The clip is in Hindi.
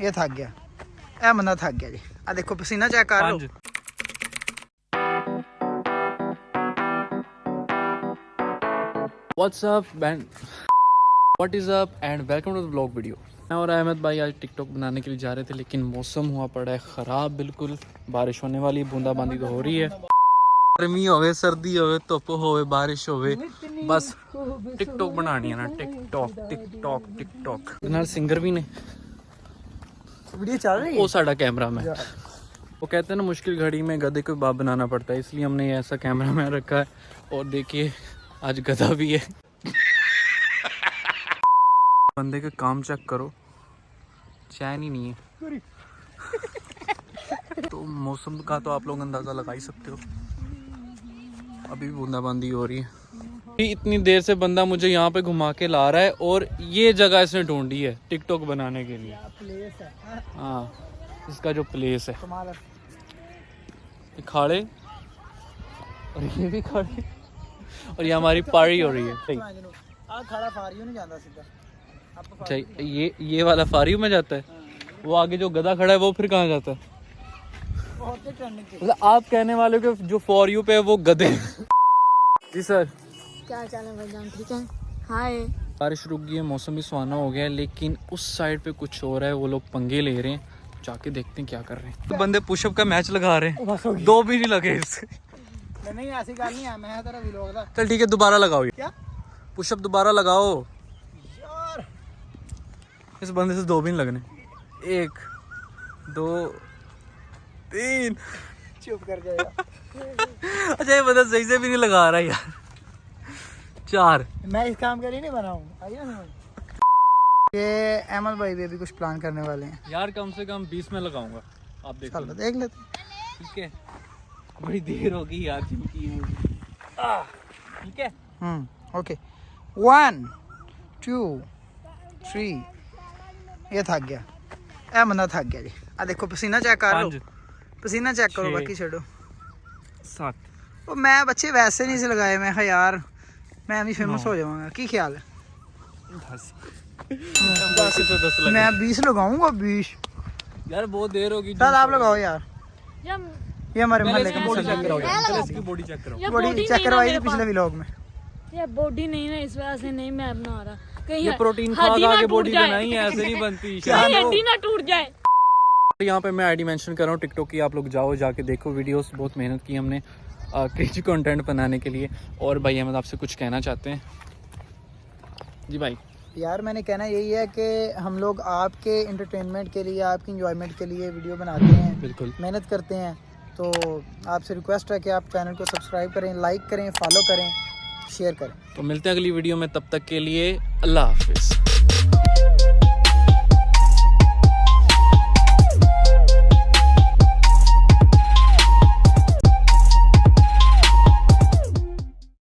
ਇਹ ਥੱਕ ਗਿਆ ਇਹ ਬੰਦਾ ਥੱਕ ਗਿਆ ਜੀ ਆ ਦੇਖੋ ਪਸੀਨਾ ਚੈੱਕ ਕਰ ਲਓ What's up and what is up and welcome to the vlog video मैं और अहमद भाई आज टिकटॉक बनाने के लिए जा रहे थे लेकिन मौसम हुआ पड़ा है ख़राब बिल्कुल बारिश होने वाली बूंदाबांदी तो हो रही है गर्मी होवे सर्दी होवे धुप होवे बारिश होवे बस टिकटॉक बनानी है ना टिकटॉक टिकटॉक टिकटॉक ਨਾਲ ਸਿੰਗਰ ਵੀ वीडियो चल रही है? वो साड़ा कैमरा वो कहते हैं ना मुश्किल घड़ी में गधे को बाप बनाना पड़ता है इसलिए हमने ऐसा कैमरा मैन रखा है। और देखिए आज गधा भी है। बंदे का काम चेक करो। चैन ही नहीं है। तो मौसम का तो आप लोग अंदाज़ा लगा ही सकते हो। अभी बूंदाबांदी हो रही है। इतनी देर से बंदा मुझे यहाँ पे घुमा के ला रहा है और ये जगह इसने ढूंढी है टिकटॉक बनाने के लिए। हाँ? इसका जो प्लेस है। खाड़े। और ये भी खाड़े। और ये हमारी पारी हो रही है। सही। सही। ये ये वाला फारी में जाता है? वो आगे जो गधा खड़ा है वो फिर कहाँ जाता है? मतलब आप कहने वाले के जो फॉर यू पे है वो गधे जी सर। क्या चाल है भाईजान? ठीक है? हाय। बारिश रुक गई है मौसम भी सुहाना हो गया है लेकिन उस साइड पे कुछ हो रहा है वो लोग पंगे ले रहे हैं। जाके देखते हैं क्या कर रहे हैं। तो बंदे पुशअप का मैच लगा रहे हैं। दो भी नहीं लगे इससे नहीं ऐसी नहीं है। मैं तेरा व्लॉग था चल ठीक है दोबारा लगाओ क्या? पुशअप दोबारा लगाओ। यार। इस बंदे से दो भी नहीं लगने। एक दो तीन। चुप कर जाएगा। अच्छा ये बंदा सही से भी नहीं लगा रहा यार। चार मैं इस काम के लिए नहीं बना हूँ आइए ना ये अहमद भाई भी अभी कुछ प्लान करने वाले हैं यार कम से कम बीस में लगाऊंगा आप देखो चलो देख लेते हैं। ठीक है बड़ी देर होगी यार जिनकी आह, ठीक है हम्म ओके वन टू थ्री ਇਹ ਥੱਕ ਗਿਆ ਇਹ ਬੰਦਾ ਥੱਕ ਗਿਆ ਜੀ ਆ ਦੇਖੋ ਪਸੀਨਾ ਚੈੱਕ ਕਰ ਲਓ पाँच ਪਸੀਨਾ ਚੈੱਕ ਕਰੋ ਛੇ। ਬਾਕੀ ਛੱਡੋ सात ਉਹ ਮੈਂ ਬੱਚੇ ਵੈਸੇ ਨਹੀਂ ਸੀ ਲਗਾਏ ਮੈਂ ਕਿਹਾ ਯਾਰ मैं भी फ़ेमस हो जाऊँगा। की ख्याल है? दस दस तो दस मैं बीस लगाऊँगा बीस। यार बहुत देर होगी। चल आप लगाओ यार। ये हमारे मोहल्ले की बॉडी चेक कराओ इसकी बॉडी चेक कराओ। बॉडी चेक करवाई थी पिछले व्लॉग में। ये बॉडी नहीं ना इस वजह से नहीं मैं बना रहा। कहीं ये प्रोटीन खा खा के बॉडी बनाई है ऐसे नहीं बनती। कहीं हड्डी ना टूट जाए। यहाँ पे मैं आईडी मेंशन कर रहा हूँ टिकटॉक की आप लोग जाओ जाके देखो वीडियोस बहुत मेहनत की हमने। क्रिएटिव कंटेंट बनाने के लिए। और भाई अहमद आपसे कुछ कहना चाहते हैं? जी भाई। यार मैंने कहना यही है कि हम लोग आपके इंटरटेनमेंट के लिए आपकी इंजॉयमेंट के लिए वीडियो बनाते हैं बिल्कुल। मेहनत करते हैं। तो आपसे रिक्वेस्ट है कि आप चैनल को सब्सक्राइब करें लाइक करें फॉलो करें शेयर करें। तो मिलते हैं अगली वीडियो में तब तक के लिए अल्लाह हाफिज़।